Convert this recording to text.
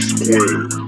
square.